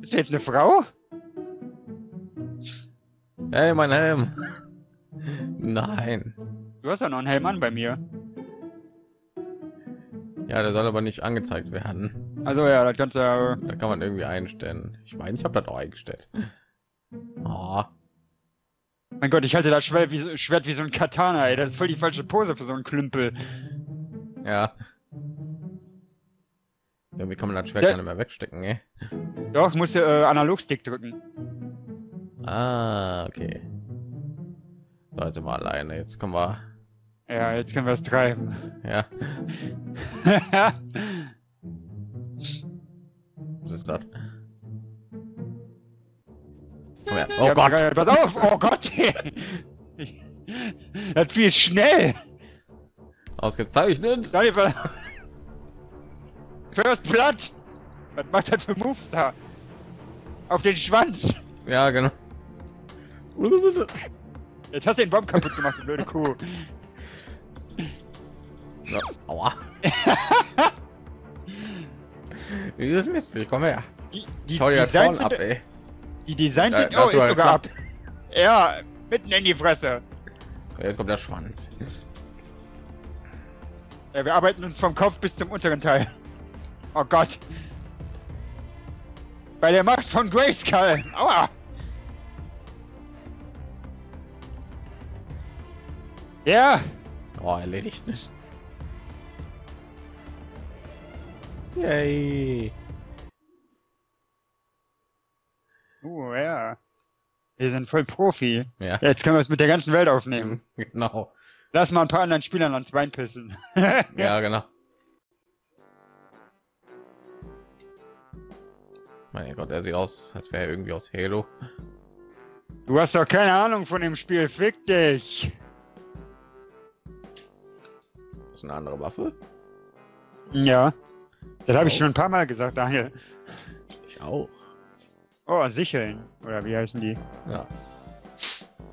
Bist du jetzt eine Frau? Hey, mein Helm. Nein. Du hast ja noch einen Helm an bei mir. Ja, der soll aber nicht angezeigt werden. Also ja, das kannst du ja. Da kann man irgendwie einstellen. Ich meine, ich habe das auch eingestellt. Oh. Mein Gott, ich halte das Schwert wie, so- Schwert wie so ein Katana, ey. Das ist voll die falsche Pose für so einen Klümpel. Ja. Irgendwie kann man das Schwert Der- gar nicht mehr wegstecken, ey. Doch, musst du äh, Analogstick drücken. Ah, okay. So, jetzt wir alleine. Jetzt kommen wir. Ja, jetzt können wir es treiben. Ja, was ist das? Oh Ja, Gott! Pass auf! Oh Gott! das ist schnell! Ausgezeichnet! First Blood! Was macht das für Moves da? Auf den Schwanz! Ja, genau. Jetzt hast du den Baum kaputt gemacht, du blöde Kuh. Ja, aua. Dieses Mistviech, komm her. Die, die, Schau dir das Designs Horn ab, ey. die Designs Da- sind ist sogar sogar ab. geklappt. Ja, mitten in die Fresse. Jetzt kommt der Schwanz. Ja, wir arbeiten uns vom Kopf bis zum unteren Teil. Oh Gott. Bei der Macht von Grayskull. Aua. Ja, Oh, erledigt nicht. Yay. uh, ja. Wir sind voll Profi. Ja, Jetzt können wir es mit der ganzen Welt aufnehmen. genau. Lass mal ein paar anderen Spielern ans Bein pissen. Ja, genau. Mein Gott, er sieht aus, als wäre er irgendwie aus Halo. Du hast doch keine Ahnung von dem Spiel. Fick dich. Das ist eine andere Waffe. Ja. Das habe ich Oh. schon ein paar Mal gesagt, Daniel. Ich auch. Oh, Sicheln. Oder wie heißen die? Ja.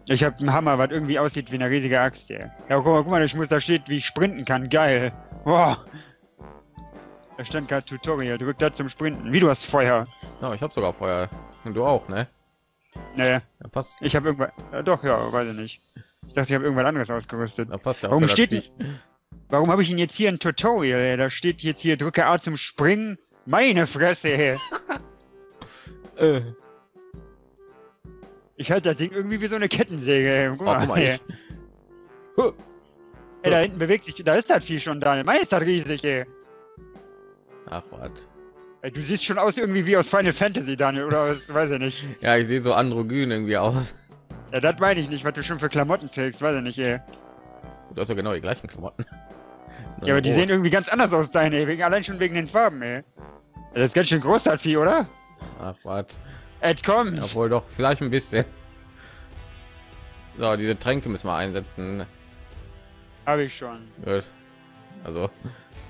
Ich habe einen Hammer, was irgendwie aussieht wie eine riesige Axt, ey. Ja, guck mal, guck mal, ich muss da steht, wie ich sprinten kann. Geil. Boah. Da stand gerade Tutorial. Drück da zum Sprinten. Wie du hast Feuer. Ja, ich habe sogar Feuer. Und du auch, ne? Nee, Ja, passt. ich habe irgendwas. Ja, doch, ja, weiß ich nicht. Ich dachte, ich habe irgendwas anderes ausgerüstet. Da passt ja Warum steht Viech. Warum habe ich ihn jetzt hier ein Tutorial? Ey? Da steht jetzt hier, drücke A zum Springen. Meine Fresse, ey. Äh. Ich halte das Ding irgendwie wie so eine Kettensäge, ey. Guck Oh, mal, guck mal, ey. ich. Huh. ey. Da hinten bewegt sich, da ist das Vieh schon, Daniel. Mein ist das riesig, ey. Ach, was. Du siehst schon aus irgendwie wie aus Final Fantasy, Daniel, oder aus, weiß ich nicht. Ja, ich sehe so androgyn irgendwie aus. Ja, das meine ich nicht, was du schon für Klamotten trägst, weiß ich nicht, ey. Du hast ja genau die gleichen Klamotten. Nur Ja, aber die rot. sehen irgendwie ganz anders aus, deine, ey. Wegen, allein schon wegen den Farben, ey. Ja, das ist ganz schön groß, das Vieh, oder? Ach, was. Ed, komm. Obwohl doch, vielleicht ein bisschen. So, diese Tränke müssen wir einsetzen. Hab ich schon. Gut. Also,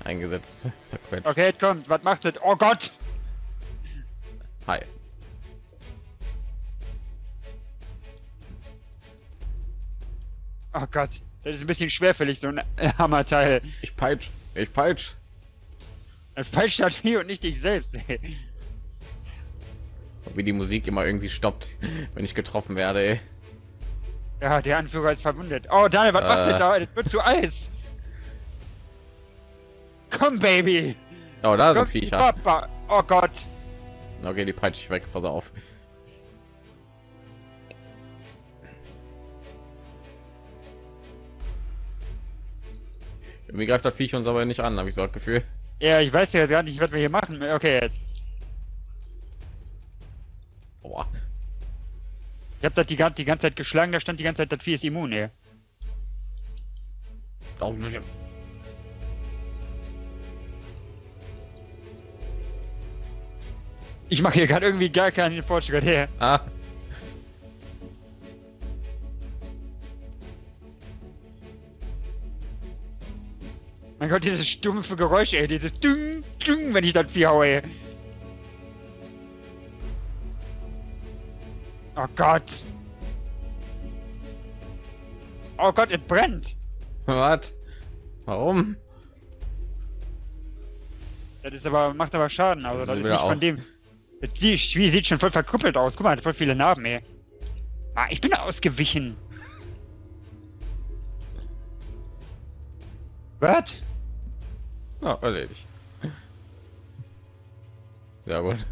eingesetzt. Zerquetscht. Okay, kommt. Was macht das? Oh Gott. Hi. Oh Gott. Das ist ein bisschen schwerfällig, so ein Hammerteil. Ich peitsch. Ich peitsch. Das falsch das Vieh und nicht dich selbst, ey. Wie die Musik immer irgendwie stoppt, wenn ich getroffen werde. Ey. Ja, der Anführer ist verwundet. Oh, Daniel, was Äh. macht das da? Das wird zu Eis. Komm, Baby. Oh, da sind Viecher. Papa. Oh Gott. Okay, die peitsche ich weg. Pass auf. Irgendwie greift das Viech uns aber nicht an, habe ich so das Gefühl. Ja, ich weiß ja gar nicht, was wir hier machen. Okay, jetzt. Boah. Ich hab das die, die ganze Zeit geschlagen, da stand die ganze Zeit, das Vieh ist immun, ey. Oh, Ich mache hier gerade irgendwie gar keinen Fortschritt her. ah. Mein Gott, dieses stumpfe Geräusch, ey. Dieses Ding, Ding, wenn ich das Vieh haue, ey. Oh Gott. Oh Gott, es brennt. Was? Warum? Das ist aber, macht aber Schaden, also Das das ist nicht von auf. dem. Jetzt sieht, Spiel sieht schon voll verkrüppelt aus. Guck mal, hat voll viele Narben, ey. Ah, ich bin ausgewichen. Was? Na, erledigt. Sehr gut.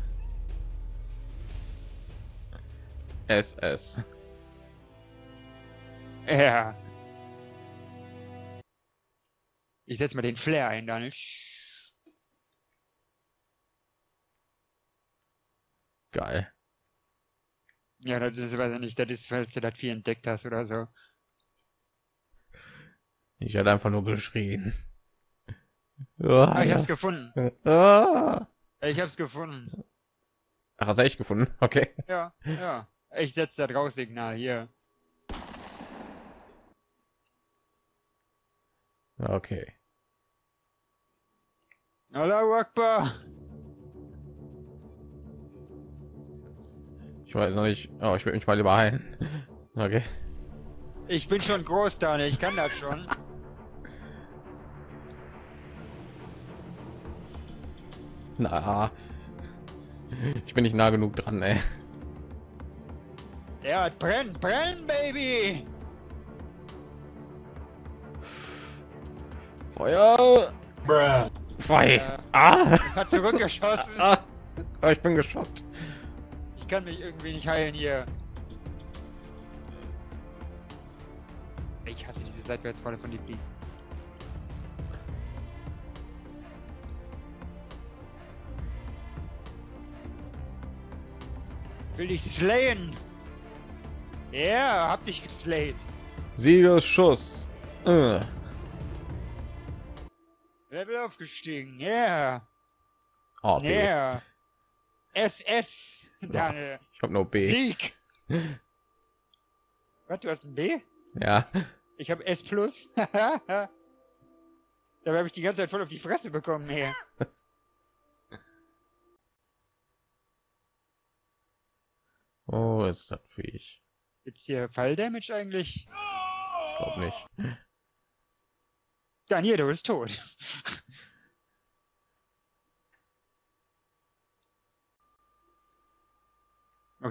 SS. Ja. Ich setze mal den Flair ein, Daniel. Geil. Ja, das ist, weiß ich nicht, das ist, weil du das viel entdeckt hast oder so. Ich hatte einfach nur geschrien. Ah, ich hab's gefunden. Ah. Ich hab's gefunden. Ach, hast du echt gefunden? Okay. Ja, ja. Ich setze das Raussignal hier. Okay. Allahu Akbar. Ich weiß noch nicht. Oh, ich will mich mal lieber heilen. Okay. Ich bin schon groß, Daniel. Ich kann das schon. Na. Ich bin nicht nah genug dran, ey. Ja, brenn, brenn, Baby. Feuer! Bruh. Zwei! Äh, Ah! Hat zurückgeschossen. ah! Ich bin geschockt. Ich kann mich irgendwie nicht heilen hier. Ich hasse diese Seitwärtsfalle von den Fliegen. Will dich slayen? Ja, yeah, hab dich geslayed. Siegesschuss. Äh. Level aufgestiegen. Yeah. Oh, B. Yeah. SS. Daniel. Ich hab nur B. Sieg. Was, du hast ein B? Ja. Ich habe S plus. Dabei habe ich die ganze Zeit voll auf die Fresse bekommen hier. Oh, ist das Viech. Gibt's hier Falldamage eigentlich? Ich glaube nicht. Daniel, du bist tot.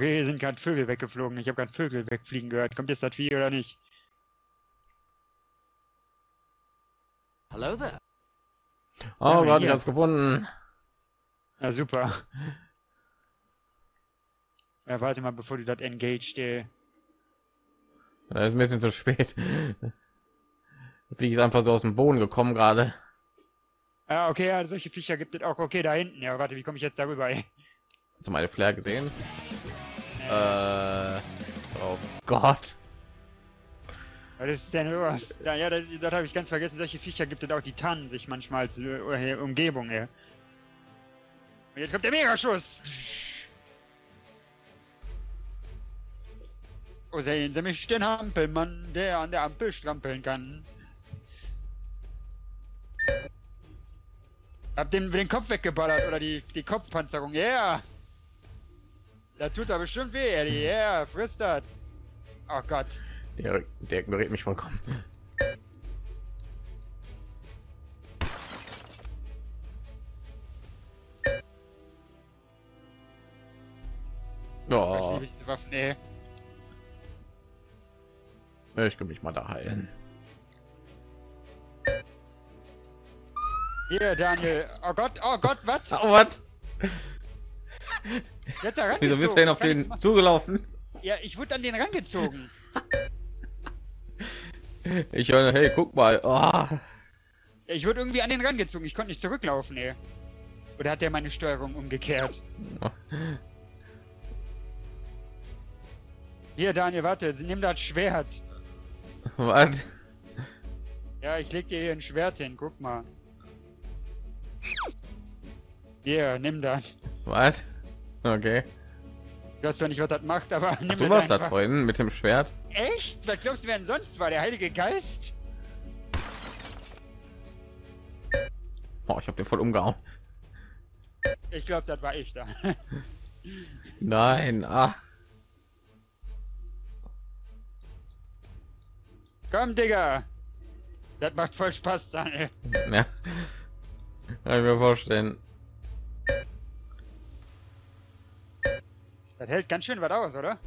Okay, hier sind gerade Vögel weggeflogen. Ich habe gerade Vögel wegfliegen gehört. Kommt jetzt das Vieh oder nicht? Hello there. Oh, Ja, Gott, ich hab's gefunden. Na super. Ja, warte mal, bevor du das engaged, äh. Das ist ein bisschen zu spät. Fliege ist einfach so aus dem Boden gekommen gerade. Ah, okay, ja, solche Viecher gibt es auch. Okay, da hinten. Ja, warte, wie komme ich jetzt darüber? ey? Hast du meine Flair gesehen? Äh, oh Gott. Was ist denn los? Ja, ja das, das habe ich ganz vergessen. Solche Viecher gibt es auch, die tarnen sich manchmal als Umgebung. Ja. Und jetzt kommt der Megaschuss. Oh, sehen Sie mich, den Hampelmann, der an der Ampel strampeln kann. Hab den, den Kopf weggeballert oder die, die Kopfpanzerung. Ja. Yeah. Da tut er bestimmt weh, Eddie. Ja, yeah, frisst das. Oh Gott. Der, der ignoriert mich vollkommen. Ich Oh, diese Waffen, ey. ich kann mich mal da heilen. Hier, Daniel. Oh Gott, oh Gott, was? Oh, was? Wieso bist du denn auf den zugelaufen? Ja, ich wurde an den rangezogen. Ich höre, hey, guck mal. Oh. Ich wurde irgendwie an den rangezogen. Ich konnte nicht zurücklaufen, ey. Oder hat der meine Steuerung umgekehrt? Hier, Daniel, warte. Nimm das Schwert. Was? Ja, ich leg dir hier ein Schwert hin. Guck mal. Hier, nimm das. Was? Okay. Ich weiß zwar nicht, was das macht, aber Ach, du warst einfach. vorhin mit dem Schwert. Echt? Was glaubst du, wer denn sonst war? Der Heilige Geist? Oh, ich hab den voll umgehauen. Ich glaube, das war ich da. Nein, ah. Komm, Digga. Das macht voll Spaß, Daniel. Ja. Kann ich mir vorstellen. Das hält ganz schön was aus, oder?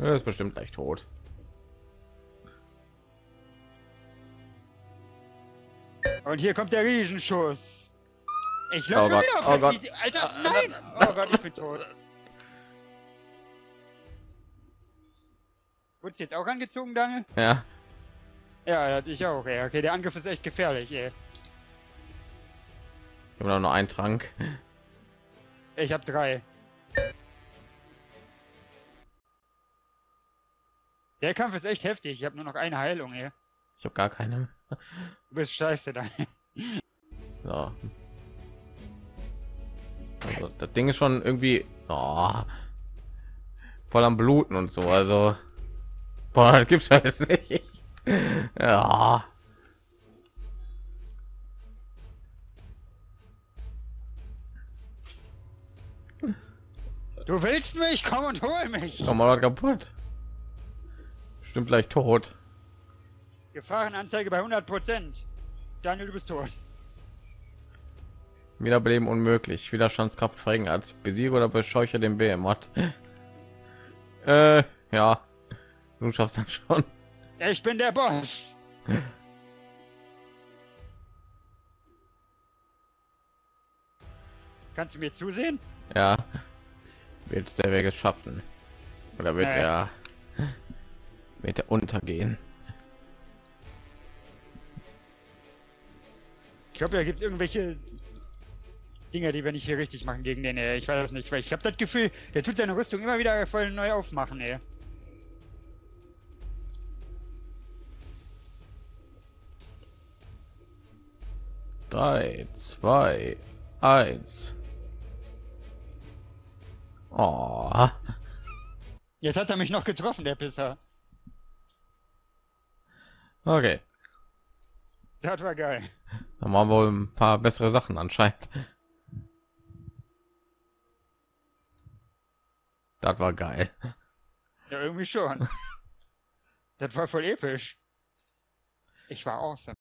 Er ist bestimmt gleich tot. Und hier kommt der Riesenschuss. Ich Oh laufe Gott, wieder auf oh Gott. Alter, nein! Oh Gott, ich bin tot. Wurdest du jetzt auch angezogen, Daniel? Ja, Ja, ich auch, ey. Okay, der Angriff ist echt gefährlich, ey. ich habe nur einen Trank. Ich hab drei. Der Kampf ist echt heftig. Ich habe nur noch eine Heilung, ey. Ich habe gar keine. Du bist scheiße, Daniel. So. Also, das Ding ist schon irgendwie oh, voll am Bluten und so. Also, boah, das gibt's alles nicht. Ja. Du willst mich? Komm und hol mich! Komm mal kaputt. Stimmt gleich tot. Gefahrenanzeige bei 100%. Daniel, du bist tot. Wiederbeleben unmöglich. Widerstandskraft verringert. Besiege oder bescheuche den Behemoth. äh, ja. Du schaffst dann schon. Ich bin der Boss. Kannst du mir zusehen? Ja. Wird der Weg es schaffen? Oder wird Nee. er wird er untergehen? Ich glaube, da gibt es irgendwelche Dinge, die wir nicht hier richtig machen gegen den. Ey. Ich weiß es nicht, weil ich habe das Gefühl, der tut seine Rüstung immer wieder voll neu aufmachen. Ey. Drei, zwei, eins. Oh. Jetzt hat er mich noch getroffen, der Pisser. Okay. Das war geil. Dann machen wir wohl ein paar bessere Sachen anscheinend. Das war geil. Ja, irgendwie schon. das war voll episch. Ich war awesome.